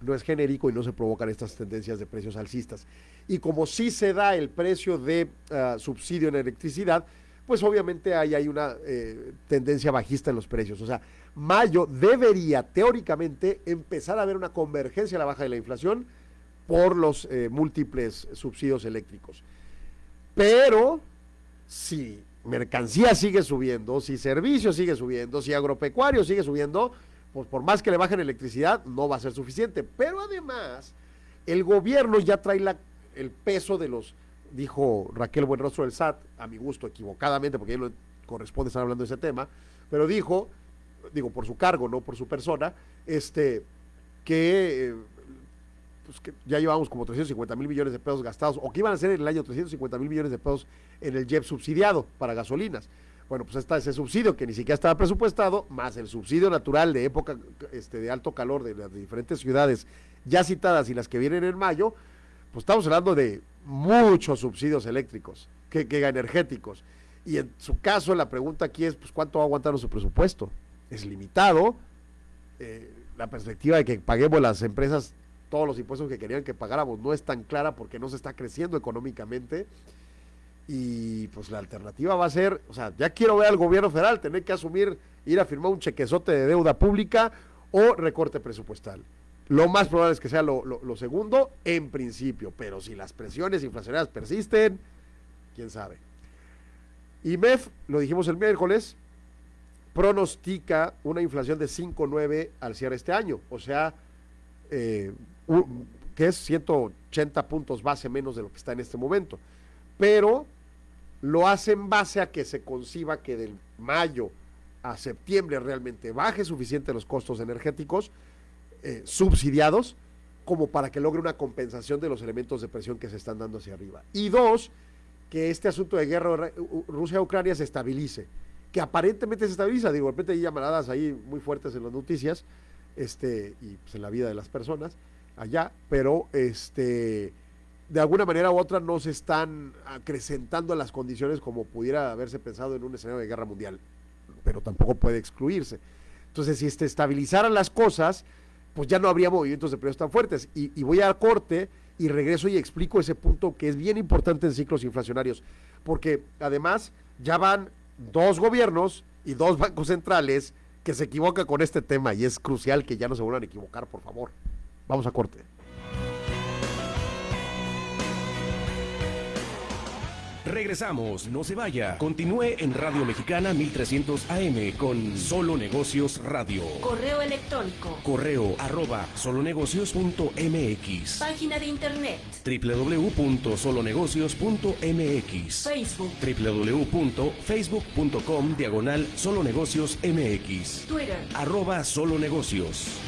no es genérico y no se provocan estas tendencias de precios alcistas. Y como sí se da el precio de uh, subsidio en electricidad, pues obviamente hay, hay una eh, tendencia bajista en los precios. O sea, mayo debería teóricamente empezar a haber una convergencia a la baja de la inflación por los eh, múltiples subsidios eléctricos. Pero si mercancía sigue subiendo, si servicio sigue subiendo, si agropecuario sigue subiendo, pues por más que le bajen electricidad, no va a ser suficiente. Pero además, el gobierno ya trae la, el peso de los, dijo Raquel Buenrostro del SAT, a mi gusto, equivocadamente, porque a él no corresponde estar hablando de ese tema, pero dijo, digo, por su cargo, no por su persona, este, que eh, pues que ya llevamos como 350 mil millones de pesos gastados, o que iban a ser en el año 350 mil millones de pesos en el JEP subsidiado para gasolinas. Bueno, pues está ese subsidio que ni siquiera estaba presupuestado, más el subsidio natural de época este, de alto calor de las diferentes ciudades ya citadas y las que vienen en mayo, pues estamos hablando de muchos subsidios eléctricos, que, que energéticos. Y en su caso, la pregunta aquí es, pues, ¿cuánto va a aguantar nuestro presupuesto? Es limitado. Eh, la perspectiva de que paguemos las empresas todos los impuestos que querían que pagáramos no es tan clara porque no se está creciendo económicamente. Y pues la alternativa va a ser, o sea, ya quiero ver al gobierno federal tener que asumir, ir a firmar un chequezote de deuda pública o recorte presupuestal. Lo más probable es que sea lo, lo, segundo en principio, pero si las presiones inflacionarias persisten, quién sabe. IMEF, lo dijimos el miércoles, pronostica una inflación de 5,9 al cierre este año, o sea, eh, que es 180 puntos base menos de lo que está en este momento. Pero lo hace en base a que se conciba que del mayo a septiembre realmente baje suficiente los costos energéticos eh, subsidiados como para que logre una compensación de los elementos de presión que se están dando hacia arriba. Y dos, que este asunto de guerra Rusia-Ucrania se estabilice, que aparentemente se estabiliza, digo, de repente hay llamaradas ahí muy fuertes en las noticias, este, y pues, en la vida de las personas allá, pero este, de alguna manera u otra no se están acrecentando las condiciones como pudiera haberse pensado en un escenario de guerra mundial, pero tampoco puede excluirse. Entonces, si se estabilizaran las cosas, pues ya no habría movimientos de precios tan fuertes. Y, voy a corte y regreso y explico ese punto que es bien importante en ciclos inflacionarios, porque además ya van dos gobiernos y dos bancos centrales que se equivoca con este tema y es crucial que ya no se vuelvan a equivocar, por favor. Vamos a corte. Regresamos, no se vaya. Continúe en Radio Mexicana 1300 AM con Solo Negocios Radio. Correo electrónico. Correo arroba solonegocios.mx. Página de internet. www.solonegocios.mx. Facebook. www.facebook.com diagonal solonegocios MX. Twitter. Arroba solonegocios.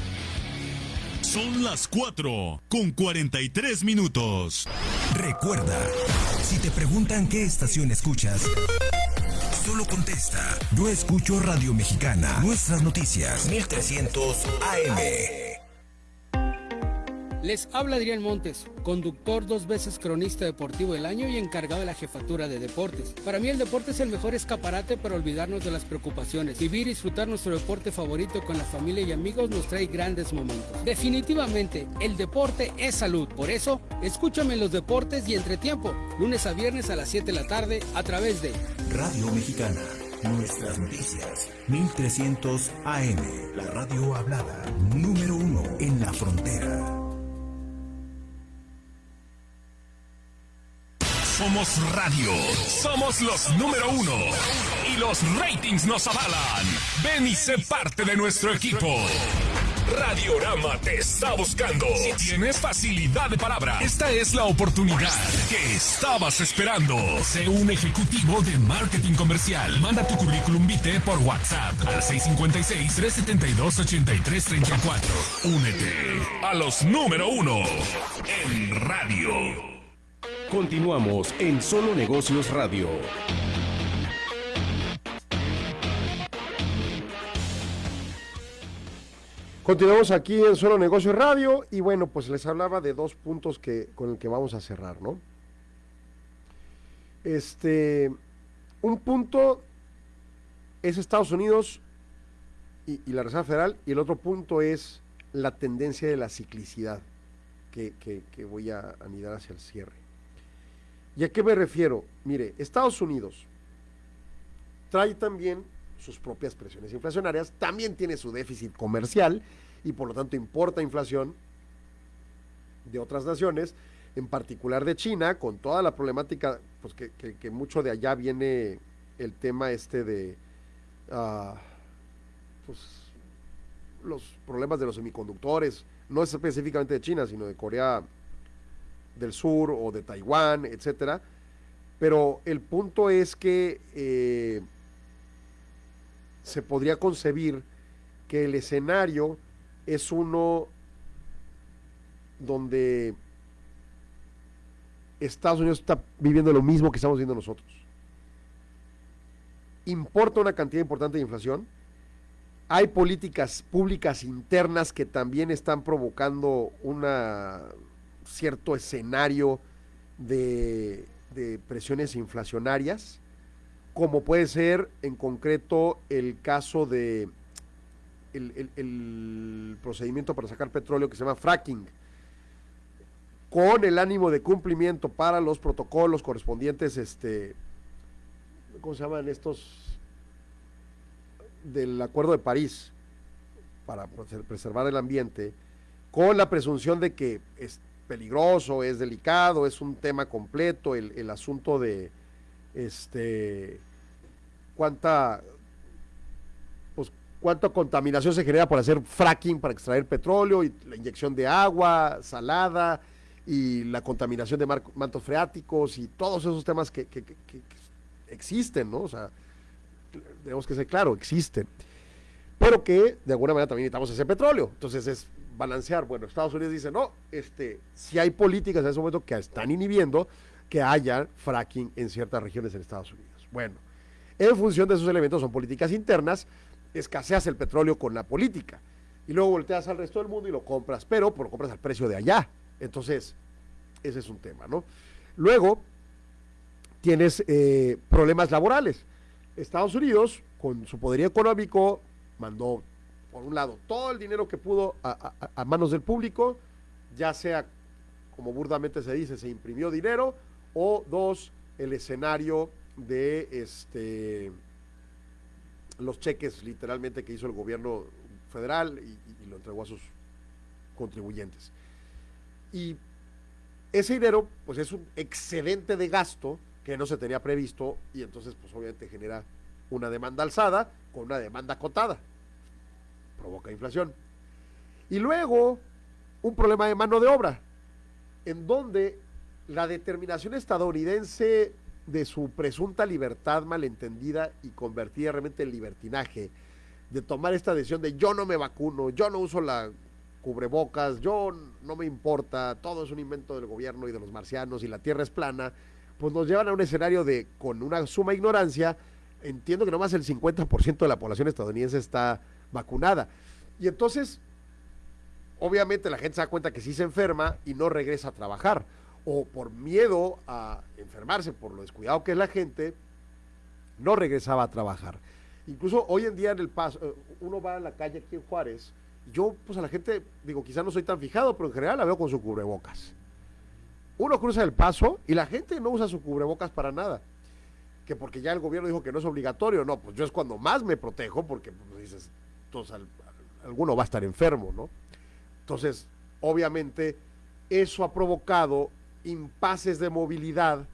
Son las 4 con 43 minutos. Recuerda, si te preguntan qué estación escuchas, solo contesta. Yo escucho Radio Mexicana. Nuestras noticias. 1300 AM. Les habla Adrián Montes, conductor dos veces cronista deportivo del año y encargado de la jefatura de deportes. Para mí el deporte es el mejor escaparate para olvidarnos de las preocupaciones. Vivir y disfrutar nuestro deporte favorito con la familia y amigos nos trae grandes momentos. Definitivamente, el deporte es salud. Por eso, escúchame en los deportes y entretiempo, lunes a viernes a las 7 de la tarde a través de Radio Mexicana. Nuestras noticias. 1300 AM. La radio hablada. Número uno en la frontera. Somos radio. Somos los número uno. Y los ratings nos avalan. Ven y sé parte de nuestro equipo. Radiorama te está buscando. Si tienes facilidad de palabra, esta es la oportunidad que estabas esperando. Sé un ejecutivo de marketing comercial. Manda tu currículum vitae por WhatsApp al 656-372-8334. Únete a los número uno en radio. Continuamos en Solo Negocios Radio. Continuamos aquí en Solo Negocios Radio y bueno, pues les hablaba de dos puntos que, con el que vamos a cerrar, ¿no? Este, un punto es Estados Unidos y, la Reserva Federal y el otro punto es la tendencia de la ciclicidad que voy a anidar hacia el cierre. ¿Y a qué me refiero? Mire, Estados Unidos trae también sus propias presiones inflacionarias, también tiene su déficit comercial y por lo tanto importa inflación de otras naciones, en particular de China, con toda la problemática, pues que, que- mucho de allá viene el tema este de ah, pues, los problemas de los semiconductores, no es específicamente de China, sino de Corea del Sur o de Taiwán, etcétera. Pero el punto es que eh, se podría concebir que el escenario es uno donde Estados Unidos está viviendo lo mismo que estamos viviendo nosotros. Importa una cantidad importante de inflación. Hay políticas públicas internas que también están provocando un cierto escenario de, de presiones inflacionarias como puede ser en concreto el caso de el, el- procedimiento para sacar petróleo que se llama fracking, con el ánimo de cumplimiento para los protocolos correspondientes, este, ¿cómo se llaman estos? del Acuerdo de París, para preser- preservar el ambiente, con la presunción de que es peligroso, es delicado, es un tema completo, el, el asunto de este cuánta pues cuánta contaminación se genera por hacer fracking para extraer petróleo y la inyección de agua salada y la contaminación de mantos freáticos y todos esos temas que- que- que existen, ¿no? O sea, tenemos que ser claro, existen. Pero que de alguna manera también necesitamos ese petróleo. Entonces es balancear. Bueno, Estados Unidos dice, no, este, si hay políticas en ese momento que están inhibiendo que haya fracking en ciertas regiones en Estados Unidos. Bueno, en función de esos elementos son políticas internas, escaseas el petróleo con la política. Y luego volteas al resto del mundo y lo compras, pero lo compras al precio de allá. Entonces, ese es un tema, ¿no? Luego, tienes eh, problemas laborales. Estados Unidos, con su poderío económico, mandó, por un lado, todo el dinero que pudo a, manos del público, ya sea, como burdamente se dice, se imprimió dinero, o dos, el escenario de este los cheques literalmente que hizo el gobierno federal y, y lo entregó a sus contribuyentes. Y ese dinero, pues es un excedente de gasto que no se tenía previsto y entonces, pues obviamente genera una demanda alzada con una demanda acotada. Provoca inflación. Y luego, un problema de mano de obra, en donde la determinación estadounidense de su presunta libertad malentendida y convertida realmente en libertinaje, de tomar esta decisión de yo no me vacuno, yo no uso la cubrebocas, yo no me importa, todo es un invento del gobierno y de los marcianos y la tierra es plana, pues nos llevan a un escenario de, con una suma ignorancia, entiendo que nomás el 50% de la población estadounidense está vacunada. Y entonces, obviamente la gente se da cuenta que sí se enferma y no regresa a trabajar. O por miedo a enfermarse, por lo descuidado que es la gente, no regresaba a trabajar. Incluso hoy en día en el paso, eh, uno va a la calle aquí en Juárez, yo pues a la gente, digo, quizá no soy tan fijado, pero en general la veo con su cubrebocas. Uno cruza el paso y la gente no usa su cubrebocas para nada. que porque ya el gobierno dijo que no es obligatorio, no, pues yo es cuando más me protejo porque pues, dices, alguno va a estar enfermo, ¿no? Entonces, obviamente, eso ha provocado impases de movilidad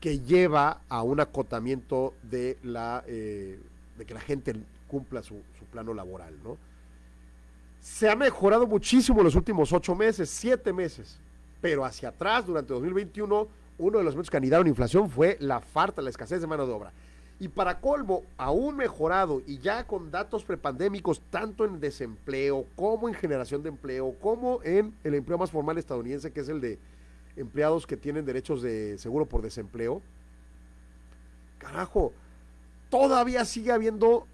que lleva a un acotamiento de la eh, de que la gente cumpla su, plano laboral, ¿no? Se ha mejorado muchísimo en los últimos ocho meses, siete meses, pero hacia atrás, durante 2021, uno de los elementos que anidaron inflación fue la falta, la escasez de mano de obra. Y para colmo, aún mejorado y ya con datos prepandémicos, tanto en desempleo como en generación de empleo, como en el empleo más formal estadounidense, que es el de empleados que tienen derechos de seguro por desempleo. Carajo, todavía sigue habiendo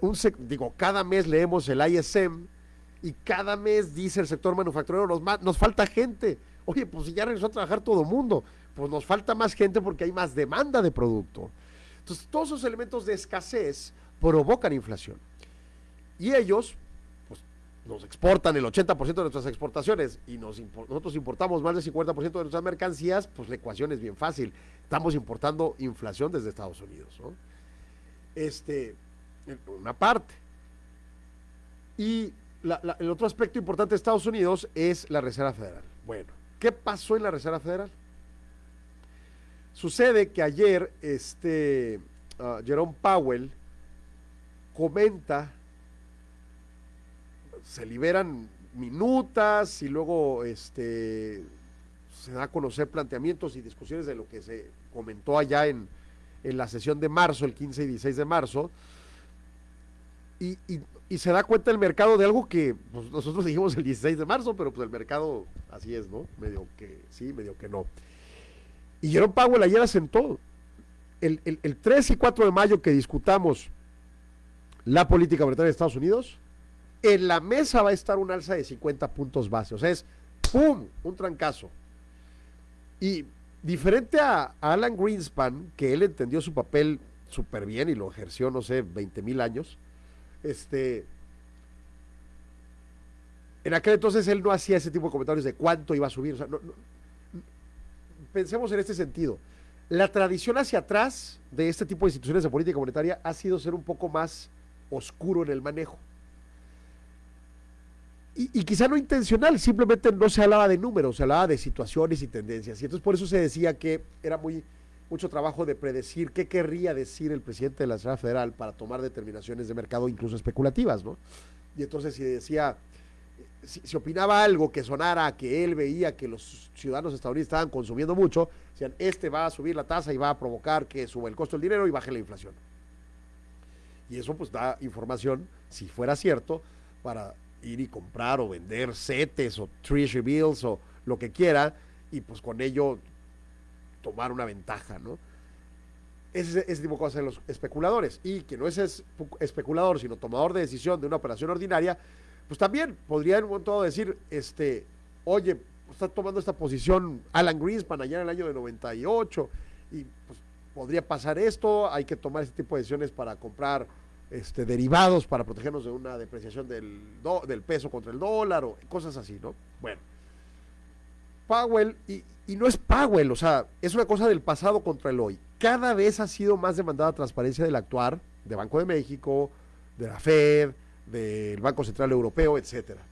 un, digo, cada mes leemos el ISM y cada mes dice el sector manufacturero, nos, nos falta gente. Oye, pues si ya regresó a trabajar todo el mundo, pues nos falta más gente porque hay más demanda de producto. Entonces, todos esos elementos de escasez provocan inflación. Y ellos, pues, nos exportan el 80% de nuestras exportaciones y nosotros importamos más del 50% de nuestras mercancías, pues la ecuación es bien fácil. Estamos importando inflación desde Estados Unidos, ¿no? Este, una parte. Y el otro aspecto importante de Estados Unidos es la Reserva Federal. Bueno, ¿qué pasó en la Reserva Federal? Sucede que ayer este ah, Jerome Powell comenta, se liberan minutas y luego este se da a conocer planteamientos y discusiones de lo que se comentó allá en, en la sesión de marzo, el 15 y 16 de marzo, y, y- y se da cuenta el mercado de algo que pues, nosotros dijimos el 16 de marzo, pero pues el mercado así es, ¿no? Medio que sí, medio que no. Y Jerome Powell ayer asentó, el, el, el 3 y 4 de mayo que discutamos la política monetaria de Estados Unidos, en la mesa va a estar un alza de 50 puntos base. O sea, es ¡pum! Un trancazo. Y diferente a, Alan Greenspan, que él entendió su papel súper bien y lo ejerció, no sé, 20 mil años, este, en aquel entonces él no hacía ese tipo de comentarios de cuánto iba a subir. O sea, no- pensemos en este sentido. La tradición hacia atrás de este tipo de instituciones de política monetaria ha sido ser un poco más oscuro en el manejo. Y, quizá no intencional, simplemente no se hablaba de números, se hablaba de situaciones y tendencias. Y entonces por eso se decía que era muy mucho trabajo de predecir qué querría decir el presidente de la Reserva Federal para tomar determinaciones de mercado, incluso especulativas, ¿no? Y entonces si decía, si, opinaba algo que sonara que él veía que los ciudadanos estadounidenses estaban consumiendo mucho, decían, este va a subir la tasa y va a provocar que suba el costo del dinero y baje la inflación. Y eso pues da información, si fuera cierto, para ir y comprar o vender CETES o Treasury Bills o lo que quiera, y pues con ello tomar una ventaja, ¿no? Ese, ese tipo de cosas de los especuladores. Y que no es- especulador, sino tomador de decisión de una operación ordinaria, pues también podría en un momento decir, este, oye, está tomando esta posición Alan Greenspan allá en el año de 98, y pues podría pasar esto, hay que tomar este tipo de decisiones para comprar este, derivados para protegernos de una depreciación del, do- del peso contra el dólar o cosas así, ¿no? Bueno, Powell, y, y no es Powell, o sea, es una cosa del pasado contra el hoy. Cada vez ha sido más demandada transparencia del actuar de Banco de México, de la Fed, del Banco Central Europeo, etcétera.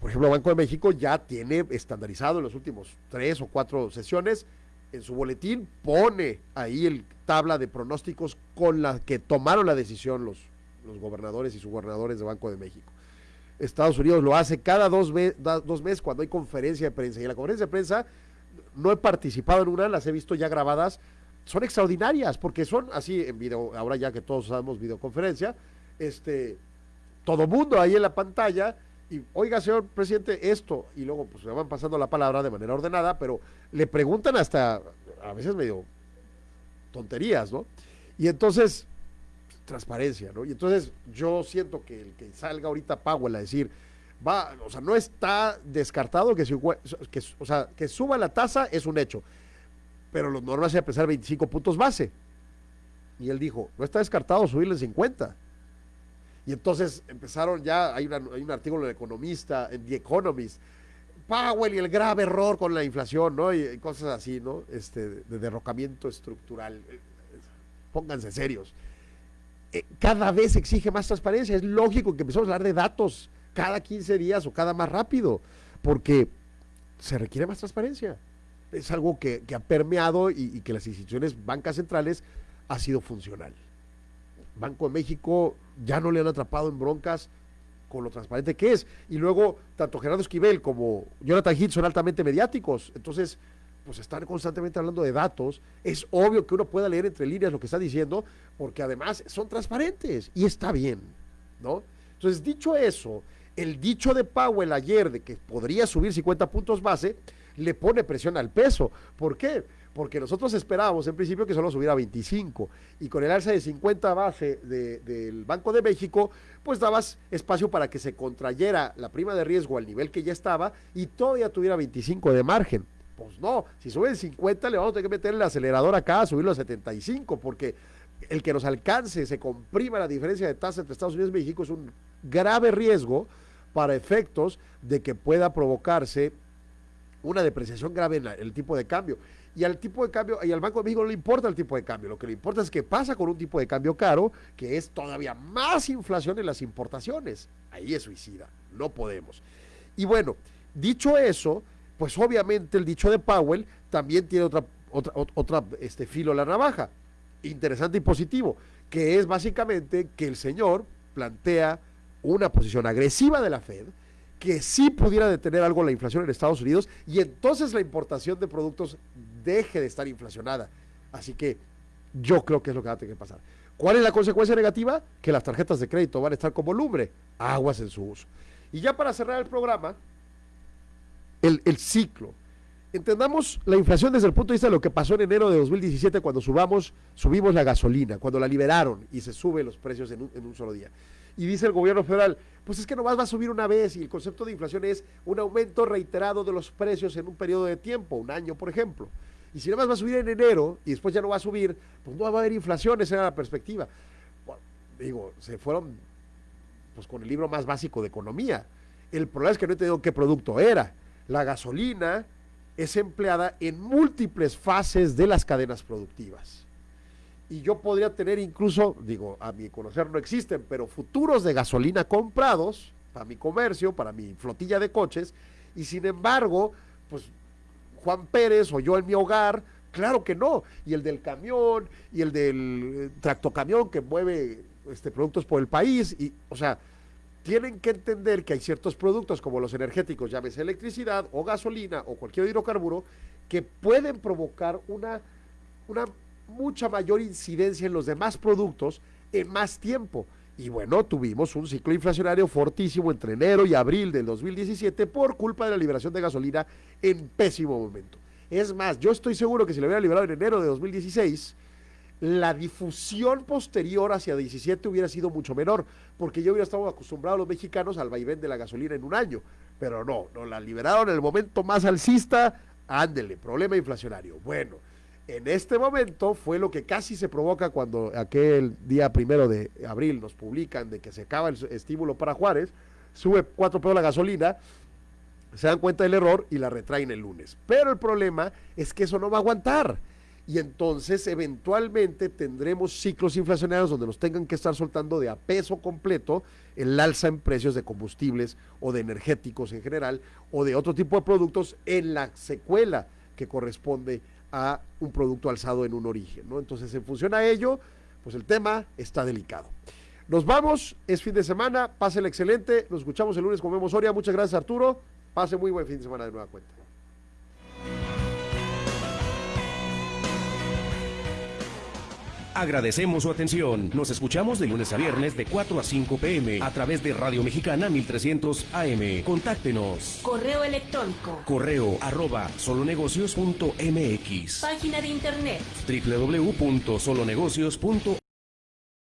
Por ejemplo, Banco de México ya tiene estandarizado en los últimos tres o cuatro sesiones en su boletín pone ahí el tabla de pronósticos con la que tomaron la decisión los, los gobernadores y subgobernadores de Banco de México. Estados Unidos lo hace cada dos, dos meses cuando hay conferencia de prensa. Y en la conferencia de prensa no he participado en una, las he visto ya grabadas. Son extraordinarias porque son así en video, ahora ya que todos usamos videoconferencia, este, todo mundo ahí en la pantalla y oiga señor presidente esto y luego pues me van pasando la palabra de manera ordenada, pero le preguntan hasta a veces medio tonterías, ¿no? Y entonces transparencia, ¿no? Y entonces yo siento que el que salga ahorita Powell a decir, va, o sea, no está descartado que, que, o sea, que suba la tasa es un hecho, pero los normas a pesar 25 puntos base. Y él dijo, no está descartado subirle 50. Y entonces empezaron ya, hay, un artículo en Economista, en The Economist, Powell y el grave error con la inflación, ¿no? Y, cosas así, ¿no? Este, de derrocamiento estructural. Pónganse serios. Eh, cada vez exige más transparencia. Es lógico que empezamos a hablar de datos cada 15 días o cada más rápido, porque se requiere más transparencia. Es algo que, ha permeado y, y que las instituciones bancas centrales ha sido funcional. Banco de México ya no le han atrapado en broncas con lo transparente que es. Y luego, tanto Gerardo Esquivel como Jonathan Hitt son altamente mediáticos. Entonces, pues están constantemente hablando de datos. Es obvio que uno pueda leer entre líneas lo que está diciendo, porque además son transparentes y está bien, ¿no? Entonces, dicho eso, el dicho de Powell ayer de que podría subir 50 puntos base, le pone presión al peso. ¿Por qué? Porque nosotros esperábamos en principio que solo subiera 25 y con el alza de 50 base del Banco de México, pues dabas espacio para que se contrayera la prima de riesgo al nivel que ya estaba y todavía tuviera 25 de margen. Pues no, si sube el 50 le vamos a tener que meter el acelerador acá, subirlo a 75, porque el que nos alcance, se comprima la diferencia de tasa entre Estados Unidos y México es un grave riesgo para efectos de que pueda provocarse una depreciación grave en el tipo de cambio y al tipo de cambio, y al Banco de México no le importa el tipo de cambio, lo que le importa es qué pasa con un tipo de cambio caro, que es todavía más inflación en las importaciones. Ahí es suicida, no podemos. Y bueno, dicho eso, pues obviamente el dicho de Powell también tiene otra, otra, otra este, filo a la navaja, interesante y positivo, que es básicamente que el señor plantea una posición agresiva de la Fed, que sí pudiera detener algo la inflación en Estados Unidos y entonces la importación de productos deje de estar inflacionada. Así que yo creo que es lo que va a tener que pasar. ¿Cuál es la consecuencia negativa? Que las tarjetas de crédito van a estar como lumbre, aguas en su uso. Y ya para cerrar el programa, el, el ciclo. Entendamos la inflación desde el punto de vista de lo que pasó en enero de 2017 cuando subamos, subimos la gasolina, cuando la liberaron y se suben los precios en en un solo día. Y dice el gobierno federal, pues es que nomás va a subir una vez y el concepto de inflación es un aumento reiterado de los precios en un periodo de tiempo, un año por ejemplo. Y si nomás va a subir en enero y después ya no va a subir, pues no va a haber inflación, esa era la perspectiva. digo, se fueron pues con el libro más básico de economía. El problema es que no he entendido qué producto era. La gasolina es empleada en múltiples fases de las cadenas productivas y yo podría tener incluso, digo, a mi conocer no existen, pero futuros de gasolina comprados para mi comercio, para mi flotilla de coches, y sin embargo, pues Juan Pérez o yo en mi hogar, claro que no, y el del camión, y el del eh, tractocamión que mueve este, productos por el país, y, o sea, tienen que entender que hay ciertos productos como los energéticos, llámese electricidad o gasolina o cualquier hidrocarburo, que pueden provocar una, una mucha mayor incidencia en los demás productos en más tiempo. Y bueno, tuvimos un ciclo inflacionario fortísimo entre enero y abril del 2017 por culpa de la liberación de gasolina en pésimo momento. Es más, yo estoy seguro que si lo hubiera liberado en enero de 2016, la difusión posterior hacia 17 hubiera sido mucho menor, porque yo hubiera estado acostumbrado los mexicanos al vaivén de la gasolina en un año. Pero no, no la liberaron en el momento más alcista, ándele, problema inflacionario. Bueno, en este momento fue lo que casi se provoca cuando aquel día primero de abril nos publican de que se acaba el estímulo para Juárez, sube cuatro pesos la gasolina, se dan cuenta del error y la retraen el lunes. Pero el problema es que eso no va a aguantar. Y entonces eventualmente tendremos ciclos inflacionarios donde nos tengan que estar soltando de a peso completo el alza en precios de combustibles o de energéticos en general o de otro tipo de productos en la secuela que corresponde a un producto alzado en un origen, ¿no? Entonces, en función a ello, pues el tema está delicado. Nos vamos, es fin de semana, el excelente, nos escuchamos el lunes con Memo Soria, muchas gracias Arturo, pase muy buen fin de semana de nueva cuenta. Agradecemos su atención. Nos escuchamos de lunes a viernes de 4 a 5 pm a través de Radio Mexicana 1300 AM. Contáctenos. Correo electrónico. Correo arroba solonegocios.mx. Página de internet. www.solonegocios.mx